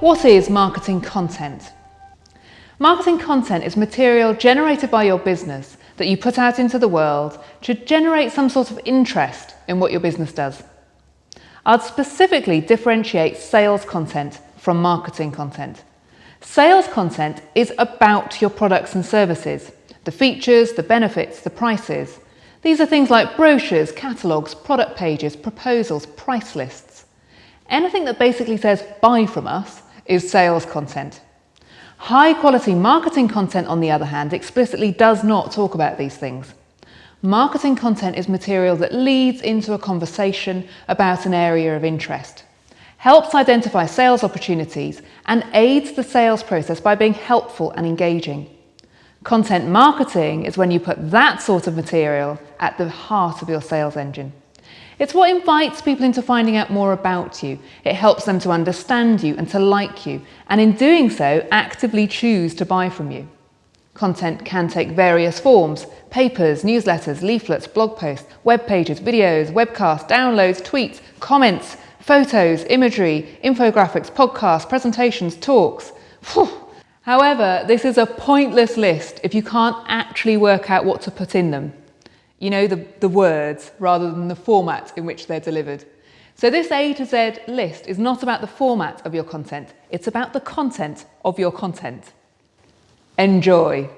What is marketing content? Marketing content is material generated by your business that you put out into the world to generate some sort of interest in what your business does. I'd specifically differentiate sales content from marketing content. Sales content is about your products and services, the features, the benefits, the prices. These are things like brochures, catalogues, product pages, proposals, price lists. Anything that basically says buy from us is sales content. High quality marketing content, on the other hand, explicitly does not talk about these things. Marketing content is material that leads into a conversation about an area of interest, helps identify sales opportunities and aids the sales process by being helpful and engaging. Content marketing is when you put that sort of material at the heart of your sales engine. It's what invites people into finding out more about you. It helps them to understand you and to like you, and in doing so, actively choose to buy from you. Content can take various forms, papers, newsletters, leaflets, blog posts, web pages, videos, webcasts, downloads, tweets, comments, photos, imagery, infographics, podcasts, presentations, talks. However, this is a pointless list if you can't actually work out what to put in them you know, the, the words rather than the format in which they're delivered. So this A to Z list is not about the format of your content, it's about the content of your content. Enjoy.